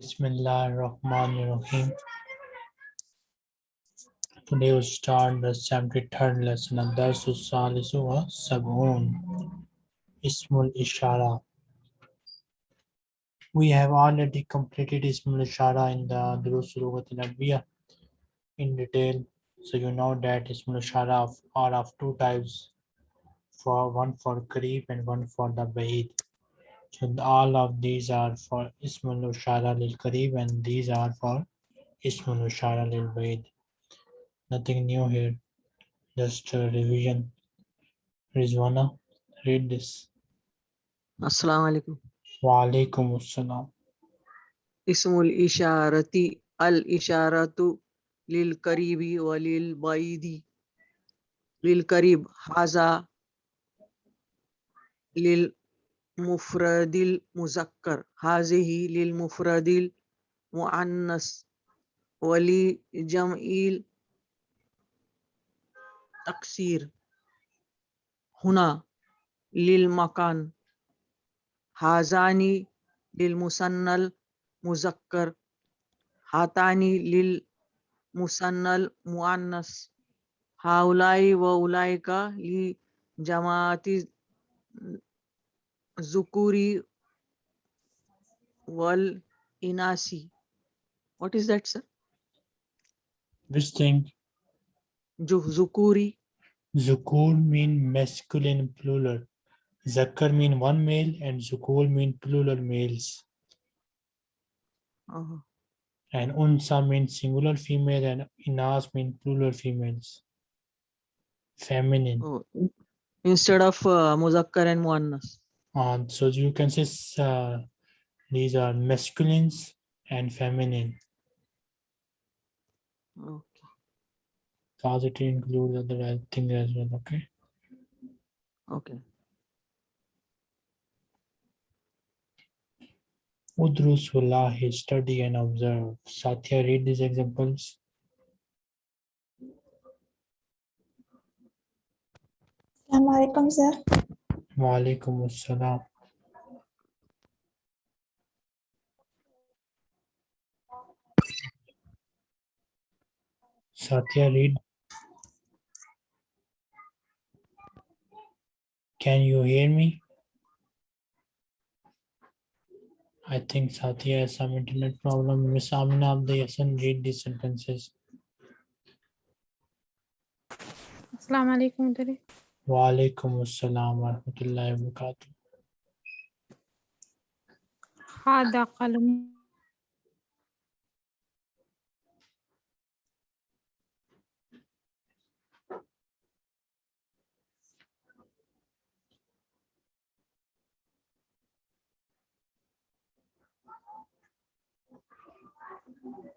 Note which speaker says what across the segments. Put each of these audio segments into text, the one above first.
Speaker 1: Bismillah ar-Rahman ar-Rahim. Today we start the 73rd lesson of Darsus Salisu wa Sab'un. Ismul Ishara. We have already completed Ismul Ishara in the Durusul al-Arabiya in detail. So you know that Ismul Ishara are of two types. For one for Kareeb and one for the Ba'id. So all of these are for Ismul Ishara Lil Karib and these are for Ismul Ishara Lil Baid. Nothing new here, just a revision. Rizwana, read this.
Speaker 2: Assalamu alaikum.
Speaker 1: Wa alaikum assalam.
Speaker 2: Ismul Isharati al Isharatu lil Karibi wa lil Baidi. Lil Karib Haza lil للمفرد المذكر هذه للمفرد المؤنث ولجمع التكسير هنا للمكان. هذان للمثنى المذكر هاتان للمثنى المؤنث هؤلاء وأولئك لجماعة Zukuri Wal Inasi. What is that, sir?
Speaker 1: Which thing?
Speaker 2: Zukuri.
Speaker 1: Zukur mean masculine plural. Zakar mean one male and Zukur mean plural males.
Speaker 2: Uh -huh.
Speaker 1: And Unsa means singular female and Inas mean plural females. Feminine.
Speaker 2: Oh. Instead of uh, Muzakkar and Muannas.
Speaker 1: So you can say uh, these are masculines and feminine.
Speaker 2: Okay.
Speaker 1: Positive includes other things as well. Okay.
Speaker 2: Okay.
Speaker 1: Udrus wallahi, study and observe. Satya, read these examples.
Speaker 3: Assalamualaikum sir.
Speaker 1: Alaikum assalam. Satya, read. Can you hear me? I think Satya has some internet problem. Miss Amina Abdi Hassan, read these sentences.
Speaker 3: Assalamu alaikum
Speaker 1: وعليكم السلام ورحمة الله وبركاته
Speaker 3: هذا قلم Thank you.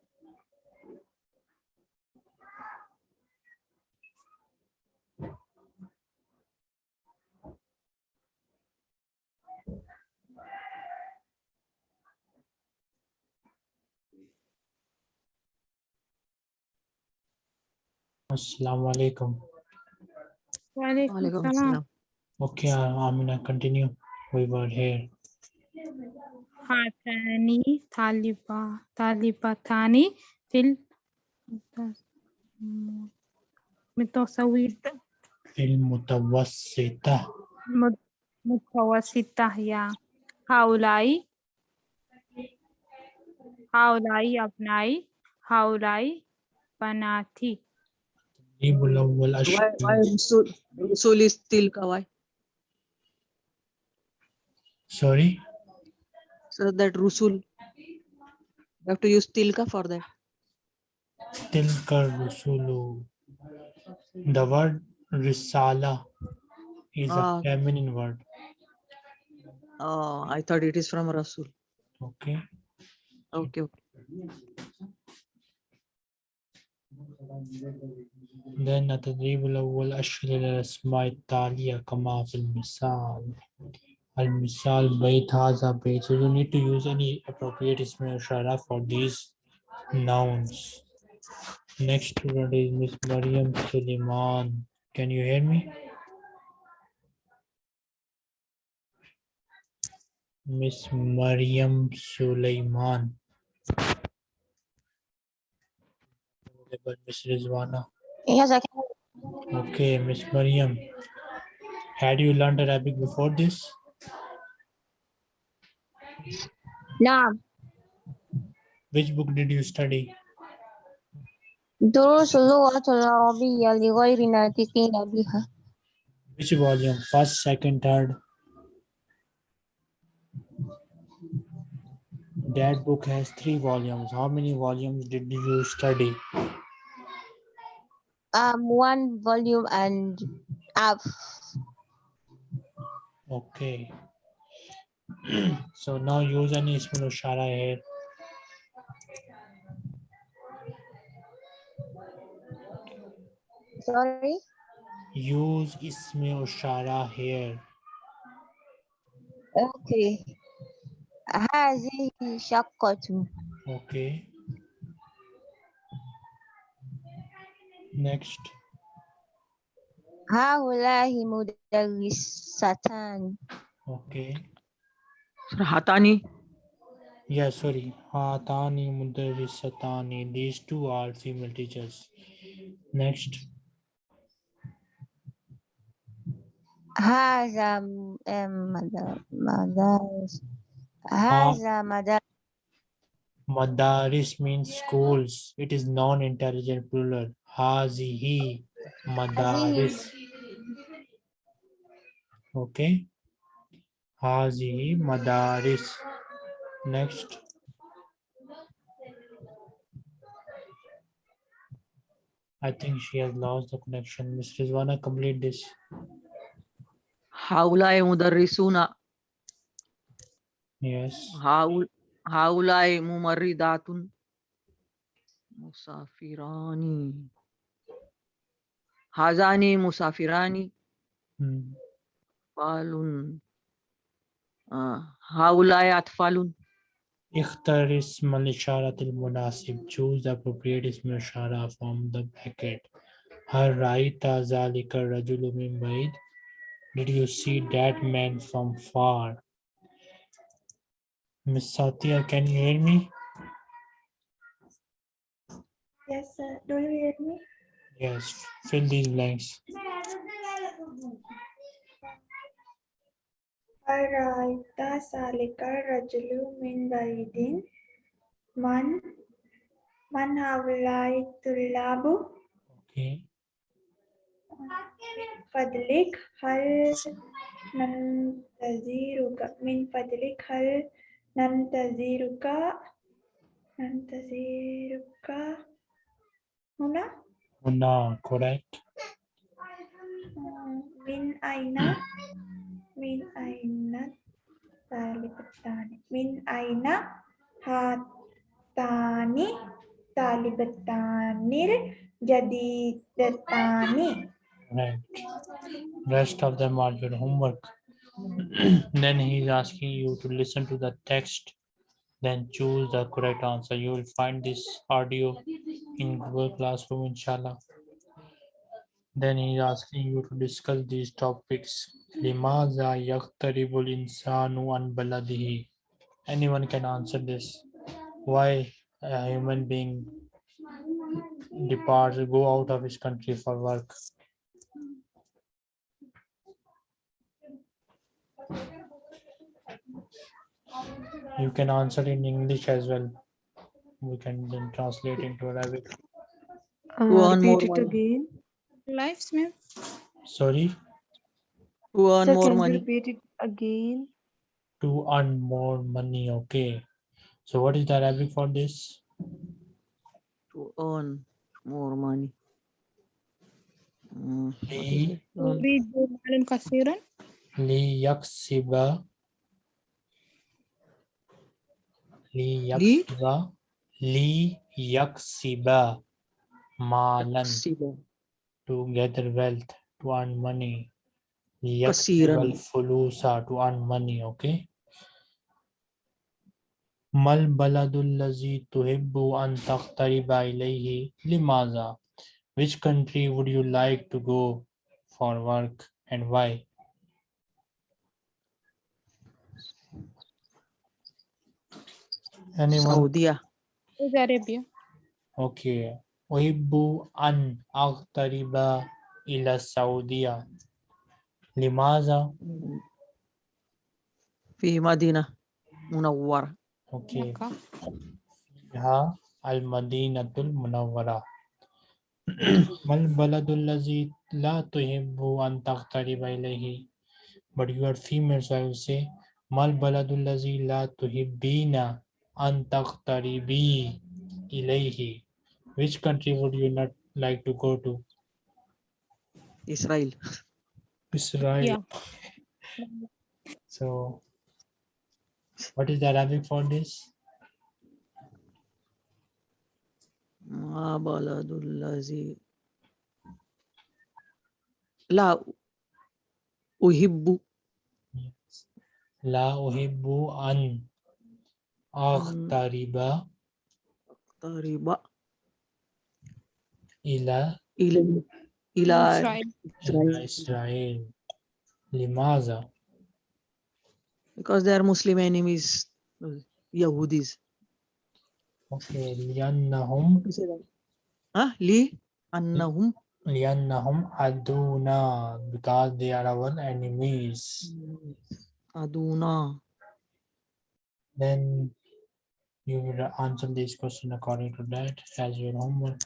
Speaker 1: Assalamu alaikum.
Speaker 3: وعليكم
Speaker 2: Walaikum
Speaker 3: السلام
Speaker 2: assalam.
Speaker 1: Okay, uh, Amina, continue. We were here.
Speaker 3: هاتان طالبا طالبتان في المتوسطة
Speaker 1: المتوسطة
Speaker 3: متوسطة يا هؤلاء هؤلاء أبنائي هؤلاء بناتي
Speaker 1: التدريب الأول
Speaker 2: Why, why Rusul, Rusul is still Kawai?
Speaker 1: Sorry?
Speaker 2: So that Rusul. You have to use Tilka for that.
Speaker 1: Tilka Rusulu. The word Risala is
Speaker 2: uh,
Speaker 1: a feminine word.
Speaker 2: Oh, I thought it is from Rasul.
Speaker 1: Okay.
Speaker 2: Okay. okay.
Speaker 1: Then the لأن التدريب الأول أشكل الأسماء التالية كما في المثال. المثال بيت a بيت so you need to use any appropriate اسم for these nouns. Next student is Miss Mariam Suleiman. Can you hear me? Miss Mariam Suleiman. Miss Rizwana.
Speaker 4: Yes, I can.
Speaker 1: Okay, Miss Mariam. Had you learned Arabic before this?
Speaker 4: نعم
Speaker 1: Which book did you study?
Speaker 4: دروس اللغة العربية لغير ناطقين بها
Speaker 1: Which volume? First, second, third? That book has three volumes. How many volumes did you study?
Speaker 4: um one volume and up.
Speaker 1: Okay. so now use an Ismul Ishara here.
Speaker 4: Sorry?
Speaker 1: Use Ismul Ishara here.
Speaker 4: Okay. هذه شقة.
Speaker 1: Okay. Next.
Speaker 4: Haulahi mudarrisatan.
Speaker 1: Okay.
Speaker 2: Sir, hatani.
Speaker 1: Yeah, sorry. Hatani mudarrisatani. These two are female teachers. Next.
Speaker 4: Haza madaris. Haza ah. madaris.
Speaker 1: Madaris means schools. It is non-intelligent plural hazihi madaris okay hazihi madaris next I think she has lost the connection. Ms. Rizwana, complete this.
Speaker 2: Haulai mudarrisuna.
Speaker 1: Yes.
Speaker 2: Haulai mumaridatun. Musafirani. هذان مسافران
Speaker 1: Hmm.
Speaker 2: أطفال آه، هؤلاء أطفال
Speaker 1: اختر اسم الإشارة المناسب. Choose the appropriate اسم الإشارة from the bracket. هل رأيت ذلك الرجل من بعيد? Did you see that man from far? Miss Satya, can you hear me?
Speaker 5: Yes, sir. Do you hear me?
Speaker 1: Yes, fill these blanks.
Speaker 5: أرأيت ذلك الرجل من بعيد من من هؤلاء الطلاب
Speaker 1: Okay.
Speaker 5: من فضلك هل ننتظرك من فضلك هل ننتظرك ننتظرك هنا
Speaker 1: Una, correct.
Speaker 5: Min aina. Min aina. Talibatani. Min aina. Hatani. Talibatanir. Jadidatani.
Speaker 1: Right. Rest of them are your homework. then he is asking you to listen to the text then choose the correct answer you will find this audio in Google Classroom, inshallah. Then he is asking you to discuss these topics. Limaza yaktaribul insanu an baladihi. Anyone can answer this. Why a human being departs, go out of his country for work? You can answer in English as well we can then translate into Arabic.
Speaker 2: Uh, Go
Speaker 3: repeat more it
Speaker 2: money.
Speaker 3: again. Lives, ma'am.
Speaker 1: Sorry?
Speaker 2: To earn
Speaker 3: Sir,
Speaker 2: more
Speaker 3: can you
Speaker 2: money.
Speaker 3: repeat it again?
Speaker 1: To earn more money. Okay. So what is the Arabic for this?
Speaker 2: To earn more money. Uh,
Speaker 1: li,
Speaker 3: li yaksiba. Li?
Speaker 1: yaksiba. Li yaksiba malan.
Speaker 2: Yaksiba.
Speaker 1: To gather wealth, to earn money.
Speaker 2: Yaksiba
Speaker 1: fulusa, to earn money, okay? Mal baladul lazi tuhibbu an taqtariba ilayhi limaza. Which country would you like to go for work and why? Anyone?
Speaker 2: Saudi.
Speaker 3: Saudi Arabia.
Speaker 1: okay أحب أن أغترب إلى السعودية لماذا؟
Speaker 2: في مدينة منورة
Speaker 1: أوكي
Speaker 3: مكة
Speaker 1: فيها المدينة المنورة ما البلد الذي لا تحب أن تغترب إليه but you are female so I will say ما البلد الذي لا تحبين أن تغتربي إليه which country would you not like to go to
Speaker 2: إسرائيل
Speaker 1: Israel
Speaker 3: Yeah.
Speaker 1: so what is the Arabic for this
Speaker 2: ما بلد الذي لا أحب
Speaker 1: لا أحب أن أغترب
Speaker 2: قريبا
Speaker 1: إلى
Speaker 2: إلى إلى
Speaker 3: إسرائيل
Speaker 1: إلى إسرائيل لماذا
Speaker 2: because they are Muslim enemies uh, Yahudis
Speaker 1: أوكي لأنهم
Speaker 2: ها لي أنهم
Speaker 1: لأنهم عدونا because they are our enemies
Speaker 2: أدونا
Speaker 1: then you will answer this question according to that as your homework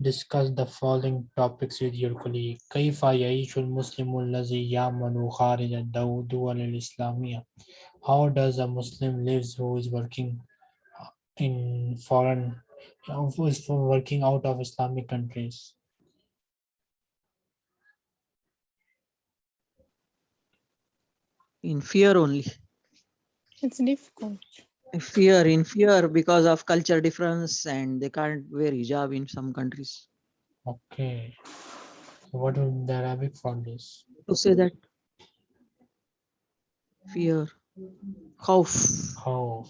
Speaker 1: discuss the following topics with your colleague كيف يعيش المسلم الذي يعمل خارج الدو- الدول الإسلامية how does a Muslim lives who is working in foreign who is working out of Islamic countries
Speaker 2: in fear only
Speaker 3: It's difficult.
Speaker 2: fear in fear because of culture difference and they can't wear hijab in some countries
Speaker 1: okay so what would the Arabic for this
Speaker 2: to say that fear خوف
Speaker 1: how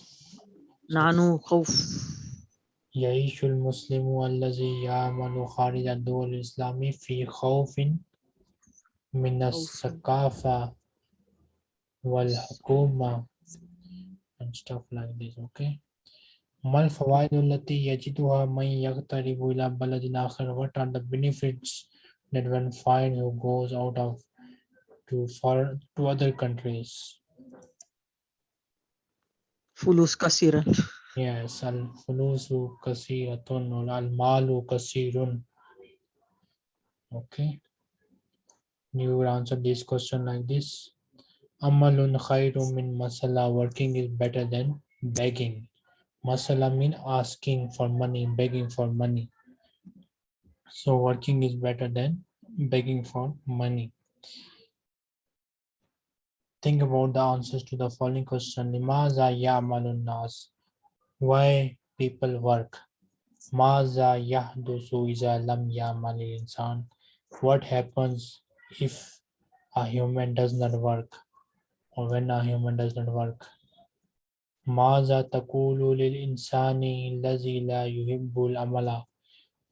Speaker 2: نانو خوف
Speaker 1: يعيش المسلم الذي يعمل خارج الدول الإسلامية في خوف من الثقافة والحكومة and stuff like this okay? Mal fawaidulati yajiduha man yaqtaribu ila baladin akhar what are the benefits that one finds who goes out of to for to other countries?
Speaker 2: Fulus kasira.
Speaker 1: Yes al fulusu kasiratun al malu kasirun. Okay? You would answer this question like this. Amalun khairum min masala. Working is better than begging. Masala mean asking for money, begging for money. So working is better than begging for money. Think about the answers to the following question. Limaza ya'malun nas. Why people work? Maza yahdusu iza lam ya'mal insan. What happens if a human does not work or when a human does not work? Lil insani allazi la yuhibbul amala.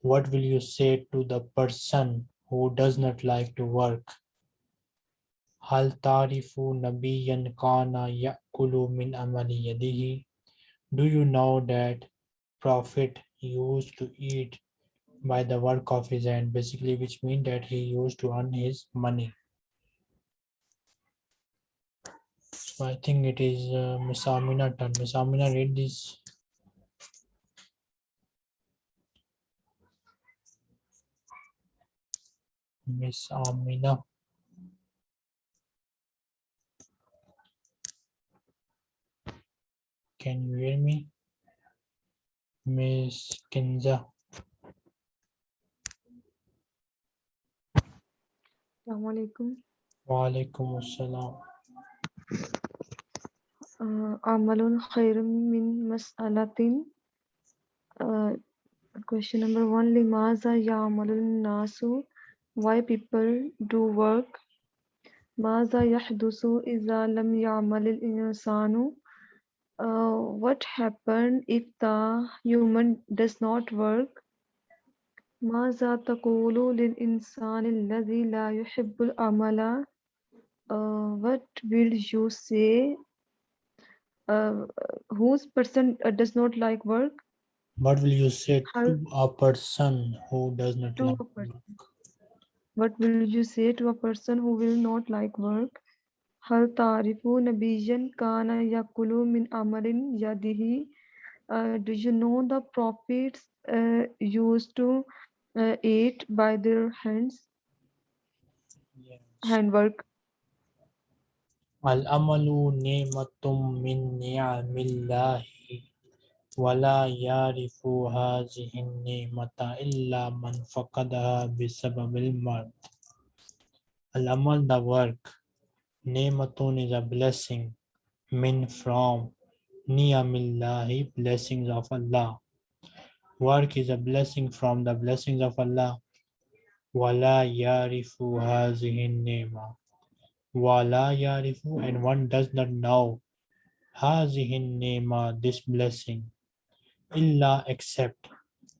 Speaker 1: What will you say to the person who does not like to work? Hal tarifu nabiyan kana ya'kulu min amali yadihi. Do you know that prophet used to eat by the work of his hand, basically, which means that he used to earn his money. So I think it is uh, Miss Amina turn. Miss Amina, read this. Miss Amina. Can you hear me? Miss Kinza.
Speaker 6: Assalamu alaikum.
Speaker 1: Walaikum assalam
Speaker 6: Uh, Amalun khairun min mas'alatin. Uh, question number one, limaza ya'malun nasu. Why people do work. Maza yahdusu iza lam ya'malil insanu. Uh, what happened if the human does not work? ماذا تقول للإنسان الذي لا يحب العمل uh, what will you say uh, whose person uh, does not like work
Speaker 1: What will you say
Speaker 6: Hal-
Speaker 1: to a person who does not
Speaker 6: To
Speaker 1: like
Speaker 6: a person.
Speaker 1: work?
Speaker 6: What will you say to a person who will not like work? هل تعرف نبيا كان يأكل من عمل يده uh, Do you know the prophets uh, used to uh, eat by their hands,
Speaker 1: Yes.
Speaker 6: handwork?
Speaker 1: Al-amalu ni'matum min ni'amillahi wala yarifu hazihi ni'mata illa man faqadaha bisababil mard. Al-amal, the work, ni'matun is a blessing, min from, ni'amillahi, blessings of Allah. Work is a blessing from the blessings of Allah. Wala yarifu hazihi ni'mah. Wala yarifu and one does not know. Hazihin nema this blessing. Illa except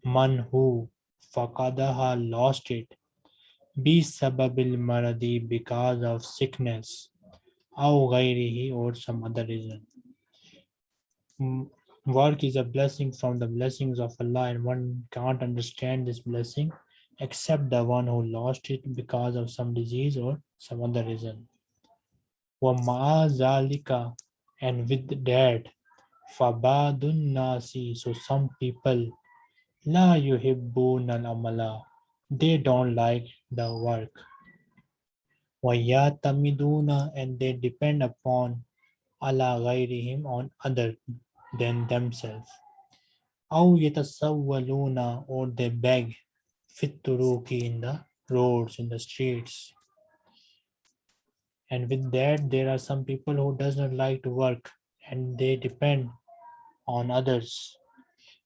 Speaker 1: man who faqadaha lost it. Bi sababil maradi because of sickness. Aw ghairihi or some other reason. Mm, work is a blessing from the blessings of Allah and one can't understand this blessing except the one who lost it because of some disease or some other reason وَمَعَ ذَلِكَ and with that فَبَعْضُ النَّاسِ so some people لَا يُحِبُّونَ الْعَمَلَ they don't like the work وَيَعْتَمِدُونَ and they depend upon عَلَى غَيْرِهِمْ on other than themselves أَوْ يَتَسَوَّلُونَ or they beg فِي الطُّرُقِ in the roads in the streets and with that there are some people who does not like to work and they depend on others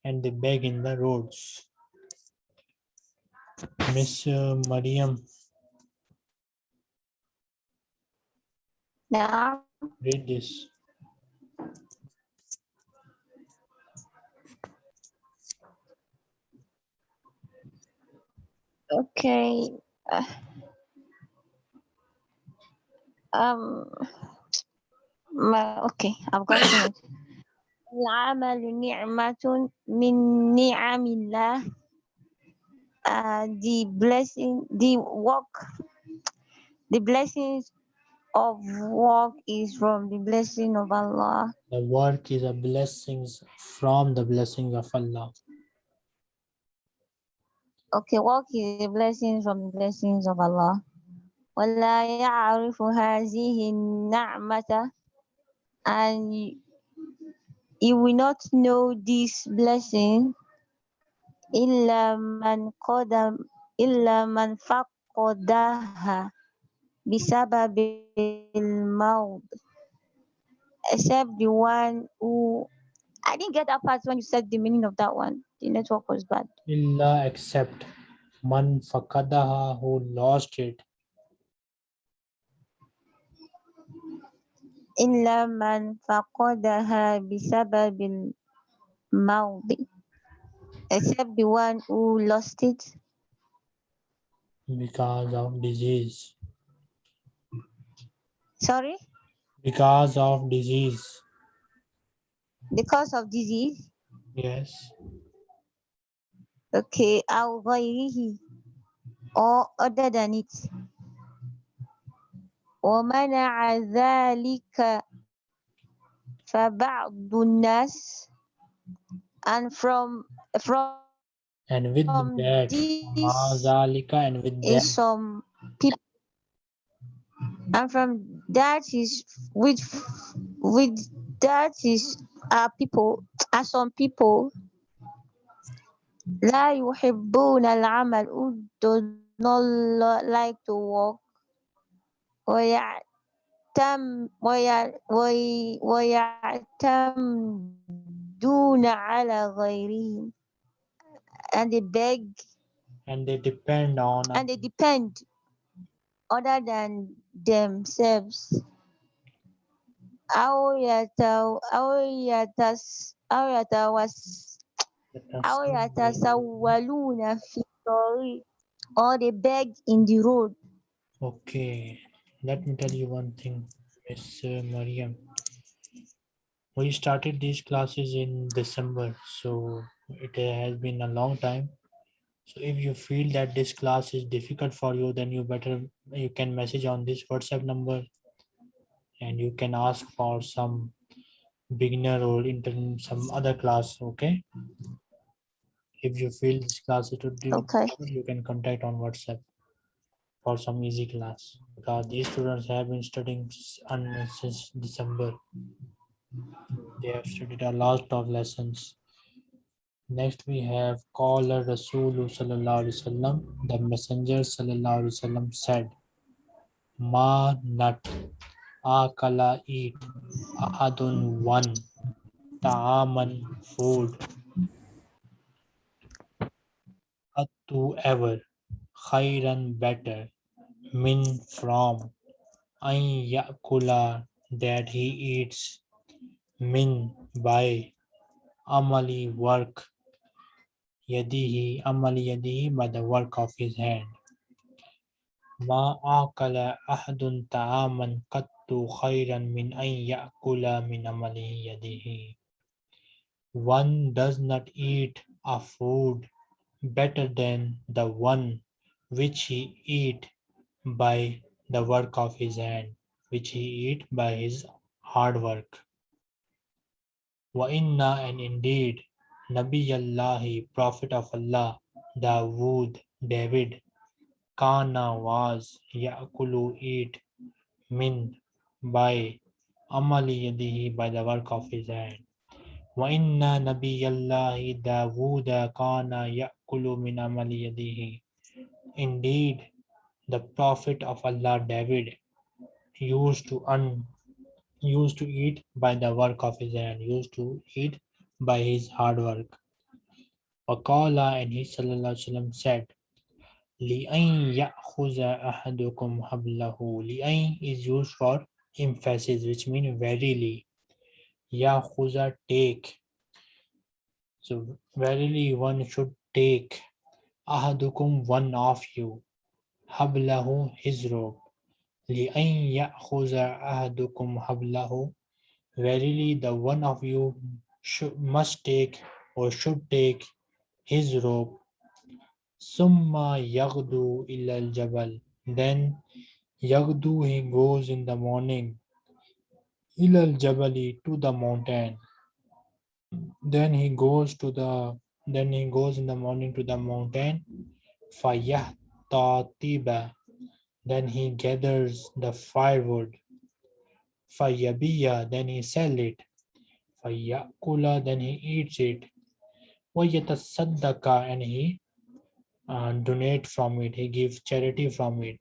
Speaker 1: and they beg in the roads. Miss uh, mariam.
Speaker 4: Now?
Speaker 1: Read this.
Speaker 4: Okay uh. um. ما okay, I've got it. العمل نعمة من نعم الله. Uh, the blessing, the work, the blessings of work is from the blessing of Allah.
Speaker 1: the work is a blessings from the blessings of allah
Speaker 4: Okay, work is a blessing from the blessings of Allah. ولا يعرف هذه النعمة and y- you will not know this blessing إلا من قدم إلا من فقدها بسبب الموت except the one who I didn't get that part when you said the meaning of that one. The network was bad.
Speaker 1: illa except man fakadaha who lost it
Speaker 4: إلا من فقدها بسبب الموت except the one who lost it
Speaker 1: because of disease
Speaker 4: sorry
Speaker 1: because of disease
Speaker 4: because of disease
Speaker 1: yes
Speaker 4: okay أو غيره or other than it ومنع ذلك فبعض الناس and from from
Speaker 1: and with
Speaker 4: Um,
Speaker 1: that
Speaker 4: this
Speaker 1: mazalika and with
Speaker 4: is
Speaker 1: that
Speaker 4: some people and from that is with with that is uh people are some people لا يحبون العمل who do not lo- like to work ويعتم ويع- وي- ويعتمدون على غيرهم and they beg
Speaker 1: and they depend on
Speaker 4: and they depend other than themselves أو يتو أو يتس أو يتوس أو يتسولون في الطريق or they beg in the road
Speaker 1: Okay, let me tell you one thing, Miss uh, Mariam. We started these classes in December, so it has been a long time. So if you feel that this class is difficult for you, then you better, you can message on this WhatsApp number and you can ask for some beginner or intern, some other class, okay? If you feel this class is too
Speaker 4: Okay.
Speaker 1: difficult, you can contact on WhatsApp for some easy class because these students have been studying since December. They have studied a lot of lessons. Next we have Qala Rasul Sallallahu. The Messenger Sallallahu Alaihi said, Ma nut akala eat ahadun one ta'aman food to ever khairan better min from an yakula that he eats min by amali work. Yadihi amali yadihi by the work of his hand. Ma akala ahadun ta'aman qattu khairan min an yakula min amali yadihi one does not eat a food better than the one which he eat by the work of his hand, which he eat by his hard work. Wa inna and indeed, Nabi Allahi, Prophet of Allah, Dawood, David, Kana was Yakulu eat min by Amali yadihi by the work of his hand. وإن نبي الله داود كان يأكل من عمل يده Indeed, the Prophet of Allah David used to un, used to eat by the work of his hand, used to eat by his hard work. Waqala and he sallallahu alaihi wasallam said, لِأَنْ يَأْخُذَ أَحَدُكُمْ حَبْلَهُ لِأَنْ is used for emphasis, which means verily. Ya'khuza take. So verily one should take ahadukum one of you hablahu his rope li'an ya'khuza ahadukum hablahu verily the one of you should must take or should take his rope summa yaghdu ila al-jabal then yaghdu he goes in the morning ila al-jabali to the mountain. Then he goes to the then he goes in the morning to the mountain. Fayahtatiba then he gathers the firewood. Fayabiya. Then he sell it. Fayakula. Then he eats it. Wayatasaddaqa and he uh, donate from it. He gives charity from it.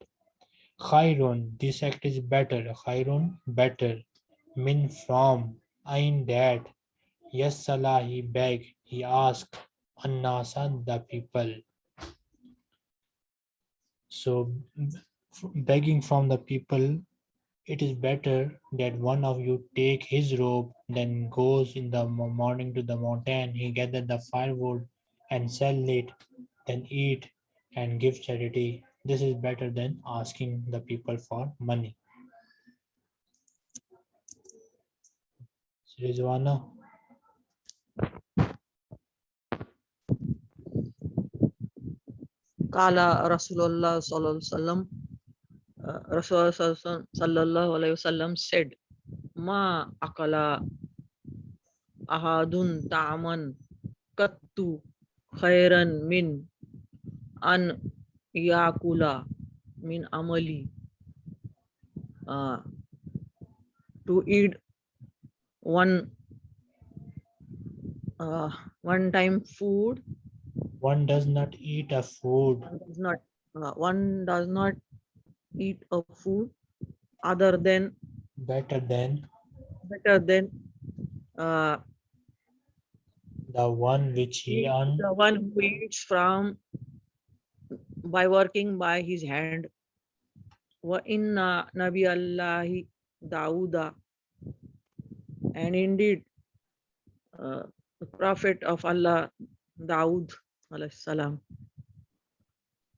Speaker 1: Khairun. This act is better khairun better min from. Ain that. Yes, Salah, he begged, he asked, Annasa, the people. So, begging from the people, it is better that one of you take his robe, then goes in the morning to the mountain, he gather the firewood and sell it, then eat and give charity. This is better than asking the people for money. Rizwana.
Speaker 2: Kala Rasulullah sallallahu alaihi wasallam. said, "Ma akala ahadun ta'aman kattu khairan min an yakula min amali." Uh, to eat one uh, one time food
Speaker 1: One does not eat a food.
Speaker 2: One does not uh, one does not eat a food other than
Speaker 1: better than
Speaker 2: better than uh,
Speaker 1: the one which he earned.
Speaker 2: the one who eats from by working by his hand. Wa inna nabi allahi dauda and indeed uh, the prophet of allah daud alayhi salam.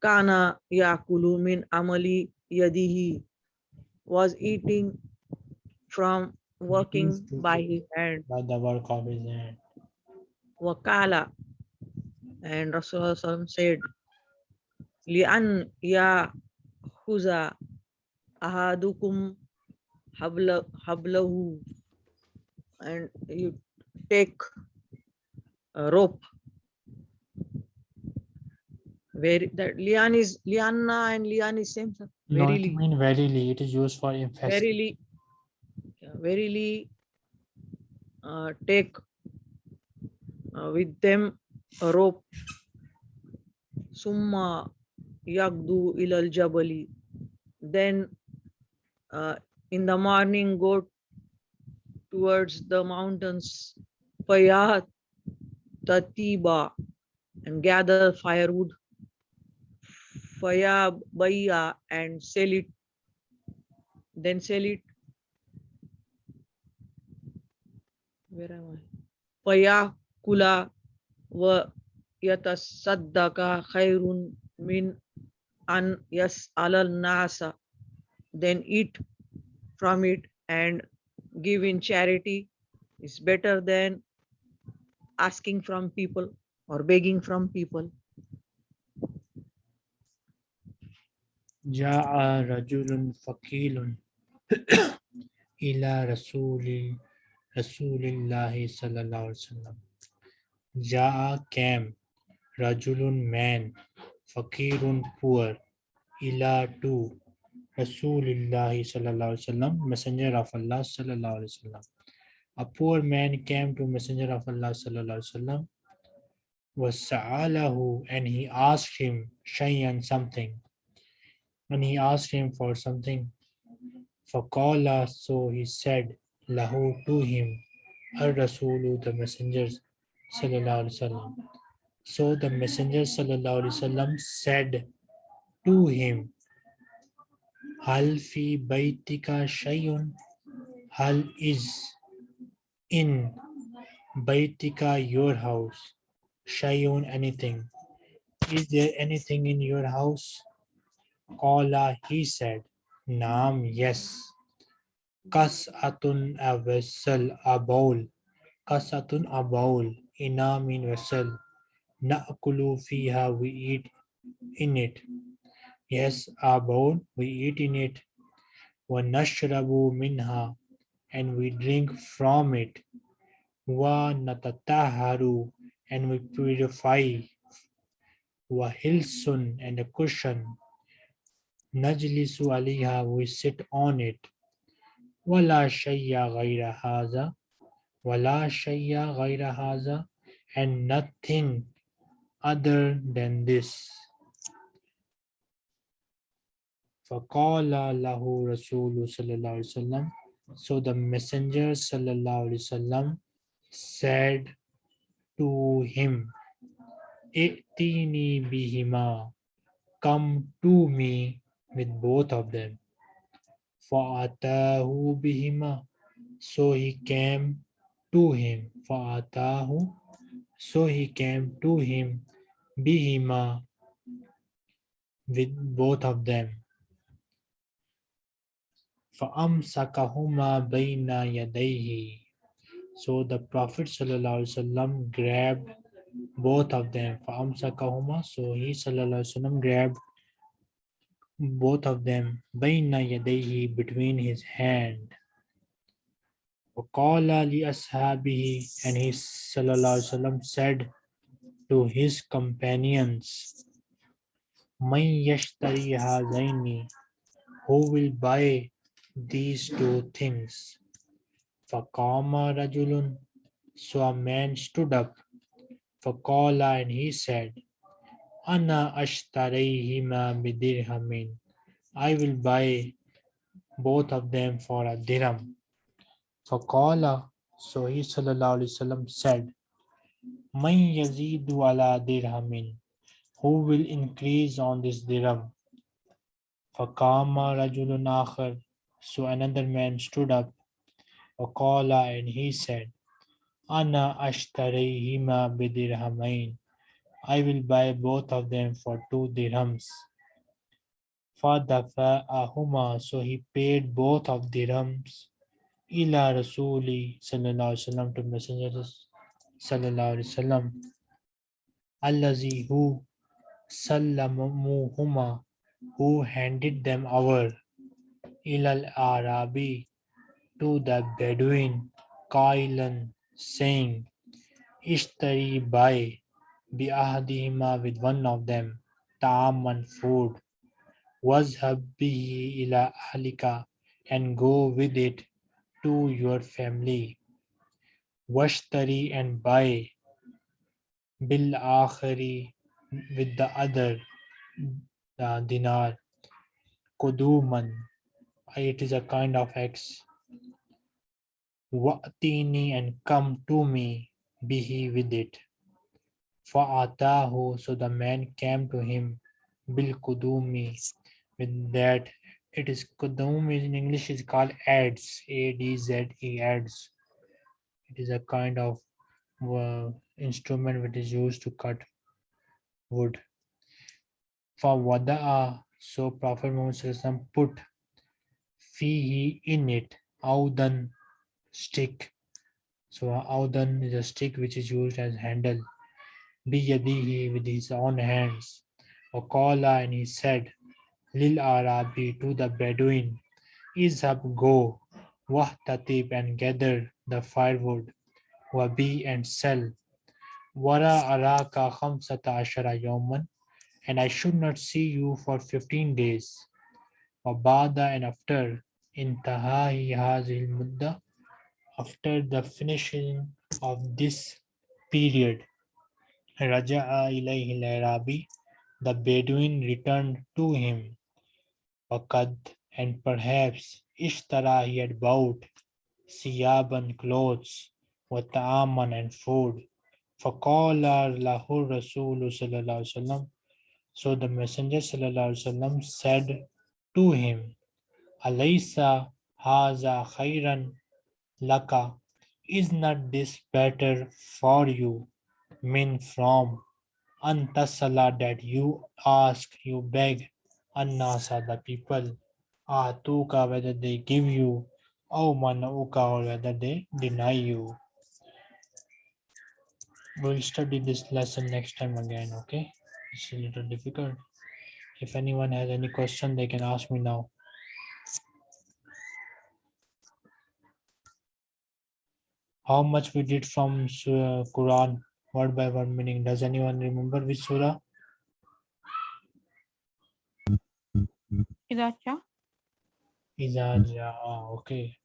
Speaker 2: Kana yakulu min amali yadihi was eating from working by his hand.
Speaker 1: By the work of his hand.
Speaker 2: Wakala and Rasulullah said, Li'an ya huza ahadukum habla, hablahu and you take a rope very that lian is liana and lian is same sir.
Speaker 1: No, it mean verily. It is used for emphasis.
Speaker 2: verily, yeah, verily uh, take uh, with them a rope. Summa yagdu ilal jabali. Then uh, in the morning go towards the mountains. Payat tatiba and gather firewood. Faya baya and sell it. Then sell it. Where am I? Faya kula wa yatasaddaka khairun min an yas alal nasa. Then eat from it and give in charity is better than asking from people or begging from people.
Speaker 1: جاء رجل فقيل إلى رسول رسول الله صلى الله عليه وسلم جاء came رجل man فقير poor إلى to رسول الله صلى الله عليه وسلم messenger of Allah صلى الله عليه وسلم a poor man came to messenger of Allah صلى الله عليه وسلم وسأله and he asked him شيئا something and he asked him for something. Faqala, so he said, Lahu to him, Al Rasulu, the messengers, Sallallahu Alaihi Wasallam. So the messenger Sallallahu Alaihi Wasallam said to him, Hal fi baitika shayun, Hal is in baitika your house, shayun anything. Is there anything in your house? Qala, he said, Naam, yes. Kas'atun a vessel, a bowl. Kas'atun a bowl. Ina mean vessel. Na'kulu fiha, we eat in it. Yes, a bowl, we eat in it. Wa nashrabu minha, and we drink from it. Wa natataharu, and we purify. Wa hilsun, and a cushion. Najlisu aliha, we sit on it. Wala shayya ghayra haza. Wala shayya ghayra haza. And nothing other than this. Faqala lahu Rasulu sallallahu alaihi wasallam. So the messenger sallallahu alaihi wasallam said to him, Itini bihima, come to me with both of them. Fa'atahu bihima. So he came to him. Fa'atahu. So he came to him bihima with both of them. فَأَمْسَكَهُمَا بَيْنَ يَدَيْهِ So the Prophet sallallahu alaihi wasallam grabbed both of them. فَأَمْسَكَهُمَا So he sallallahu alaihi wasallam grabbed both of them بَيْنَ يَدَيْهِ between his hand. وَقَالَ لِأَصْحَابِهِ And he sallallahu alaihi wasallam said to his companions, مَنْ يَشْتَرِي هَذَيْنِ Who will buy these two things? فَقَامَ رَجُلٌ So a man stood up. فَقَالَ And he said, Ana ashtarayhima bidirhamin. I will buy both of them for a dirham. Faqala, so he wasallam said, Man yazidu ala dirhamin. Who will increase on this dirham? Faqama rajulun akhar. So another man stood up. Faqala and he said, Ana ashtarayhima bidirhamain. I will buy both of them for two dirhams. Fadafa'ahuma, so he paid both of dirhams. Ila Rasuli sallallahu alaihi wasallam to messenger sallallahu alaihi wasallam. allazi who sallamuhuma. Who handed them over ilal arabi. To the bedouin. Qailan. Saying ishtari buy ahdihima with one of them ta'aman food. wazhab bihi ila ahlika and go with it to your family. washtari and buy. bil akhari with the other uh, dinar. kuduman it is a kind of x. wa'tini and come to me bihi with it fa'atahu so the man came to him kudumi with that it is kudum in english is called adze a d z e adze it is a kind of uh, instrument which is used to cut wood. For wada'a, so Prophet Muhammad put fihi in it audan stick. So audan is a stick which is used as handle. Biyadihi with his own hands. Waqala and he said, Lil Arabi to the Bedouin, Izhab go, wahtatib and gather the firewood, wabi and sell. Wara araka khamsata ashara yawman, and I should not see you for 15 days. Wabada and after intahahi hazil mudda, after the finishing of this period, Raja'a ilayhi al-Arabi, the Bedouin returned to him. Waqad and perhaps Ishtara he had bought Siyaban clothes, Wata'aman and food. Faqala lahu Rasulu sallallahu alaihi wasallam. So the Messenger sallallahu alaihi wasallam said to him, Alaysa haza khairan laka. Is not this better for you? Mean from antasala that you ask, you beg, annasa the people, atuka whether they give you, oh, or manauka or whether they deny you. We'll study this lesson next time again, okay? It's a little difficult. If anyone has any question, they can ask me now. How much we did from Su- Quran, word by word meaning? Does anyone remember which surah?
Speaker 3: Iracha.
Speaker 1: Iza Jaa, ah, okay.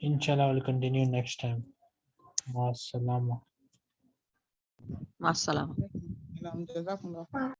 Speaker 1: Inshallah, we'll continue next time. Wassalama.
Speaker 2: Masalam.
Speaker 7: Jazakumullah.